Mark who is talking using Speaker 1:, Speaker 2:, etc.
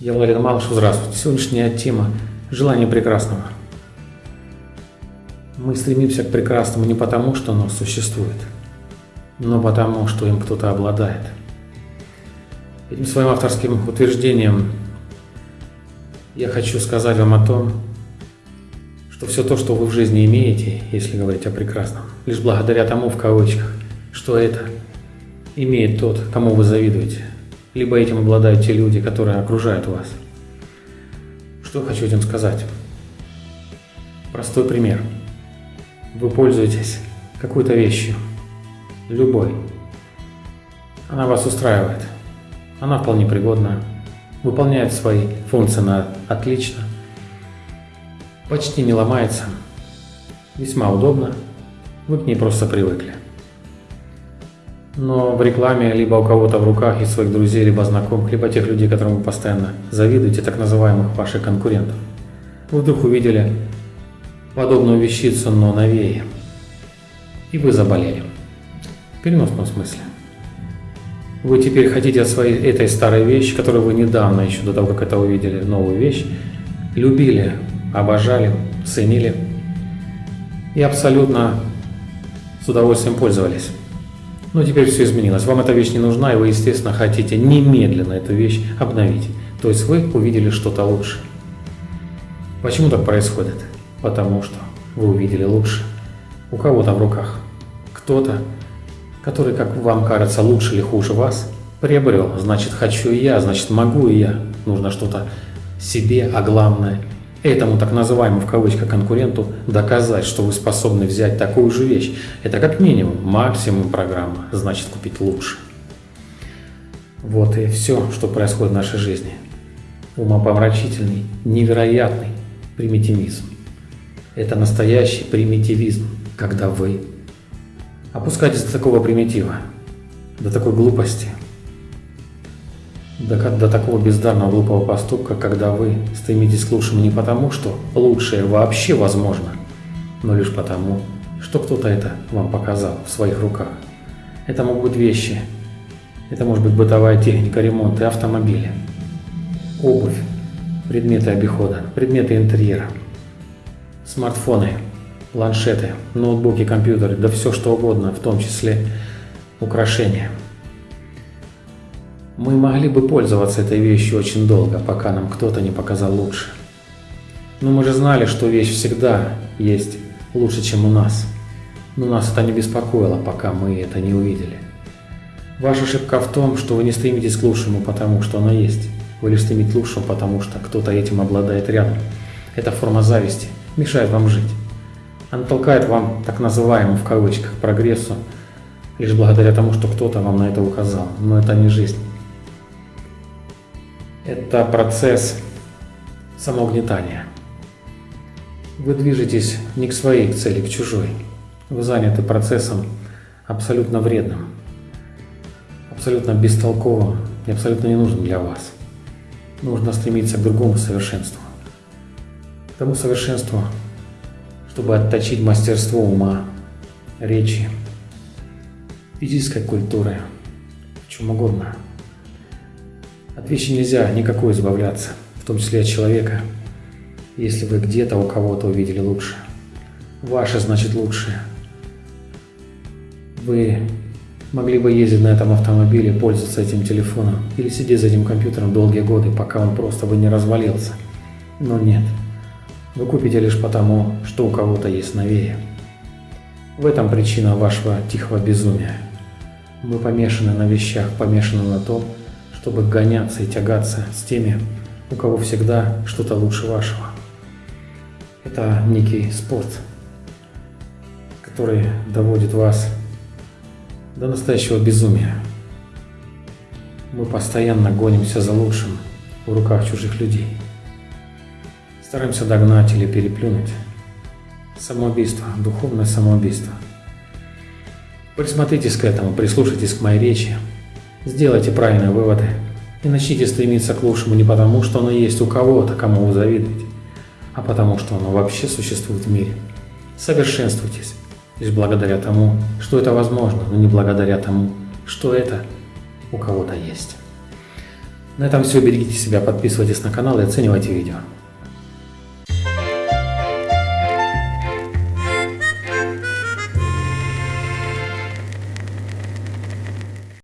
Speaker 1: Я Владимир Малышев, здравствуйте. Сегодняшняя тема – желание прекрасного. Мы стремимся к прекрасному не потому, что оно существует, но потому, что им кто-то обладает. Этим своим авторским утверждением я хочу сказать вам о том, что все то, что вы в жизни имеете, если говорить о прекрасном, лишь благодаря тому, в кавычках, что это имеет тот, кому вы завидуете – либо этим обладают те люди, которые окружают вас. Что хочу этим сказать? Простой пример. Вы пользуетесь какой-то вещью, любой. Она вас устраивает. Она вполне пригодна, выполняет свои функции на отлично, почти не ломается, весьма удобно, вы к ней просто привыкли но в рекламе либо у кого-то в руках из своих друзей, либо знакомых, либо тех людей, которым вы постоянно завидуете, так называемых ваших конкурентов. Вы вдруг увидели подобную вещицу, но новее, и вы заболели. В переносном смысле. Вы теперь хотите от своей этой старой вещи, которую вы недавно, еще до того, как это увидели, новую вещь, любили, обожали, ценили и абсолютно с удовольствием пользовались. Но теперь все изменилось. Вам эта вещь не нужна, и вы, естественно, хотите немедленно эту вещь обновить. То есть вы увидели что-то лучше. Почему так происходит? Потому что вы увидели лучше. У кого-то в руках. Кто-то, который, как вам кажется, лучше или хуже вас, приобрел. Значит, хочу и я, значит, могу и я. Нужно что-то себе, а главное – этому так называемому в кавычках конкуренту доказать, что вы способны взять такую же вещь. Это как минимум, максимум программа, значит купить лучше. Вот и все, что происходит в нашей жизни. Умопомрачительный, невероятный примитивизм. Это настоящий примитивизм, когда вы опускаетесь до такого примитива, до такой глупости – до, до такого бездарного глупого поступка, когда вы стремитесь к лучшему не потому, что лучшее вообще возможно, но лишь потому, что кто-то это вам показал в своих руках. Это могут быть вещи, это может быть бытовая техника ремонта и автомобиля, обувь, предметы обихода, предметы интерьера, смартфоны, планшеты, ноутбуки, компьютеры, да все что угодно, в том числе украшения – мы могли бы пользоваться этой вещью очень долго, пока нам кто-то не показал лучше. Но мы же знали, что вещь всегда есть лучше, чем у нас. Но нас это не беспокоило, пока мы это не увидели. Ваша ошибка в том, что вы не стремитесь к лучшему, потому что оно есть. Вы лишь стремитесь к лучшему, потому что кто-то этим обладает рядом. Эта форма зависти мешает вам жить. Она толкает вам так называемому в кавычках прогрессу, лишь благодаря тому, что кто-то вам на это указал. Но это не жизнь. Это процесс самоугнетания. Вы движетесь не к своей цели, к чужой. Вы заняты процессом абсолютно вредным, абсолютно бестолковым и абсолютно ненужным для вас. Нужно стремиться к другому совершенству. К тому совершенству, чтобы отточить мастерство ума, речи, физической культуры, чем угодно – от вещи нельзя никакой избавляться, в том числе от человека, если вы где-то у кого-то увидели лучше. Ваше значит лучшее. Вы могли бы ездить на этом автомобиле, пользоваться этим телефоном или сидеть за этим компьютером долгие годы, пока он просто бы не развалился. Но нет. Вы купите лишь потому, что у кого-то есть новее. В этом причина вашего тихого безумия. Мы помешаны на вещах, помешаны на том, чтобы гоняться и тягаться с теми, у кого всегда что-то лучше вашего. Это некий спорт, который доводит вас до настоящего безумия. Мы постоянно гонимся за лучшим в руках чужих людей. Стараемся догнать или переплюнуть. Самоубийство, духовное самоубийство. Присмотритесь к этому, прислушайтесь к моей речи, Сделайте правильные выводы и начните стремиться к лучшему не потому, что оно есть у кого-то, кому вы завидуете, а потому, что оно вообще существует в мире. Совершенствуйтесь, лишь благодаря тому, что это возможно, но не благодаря тому, что это у кого-то есть. На этом все. Берегите себя, подписывайтесь на канал и оценивайте видео.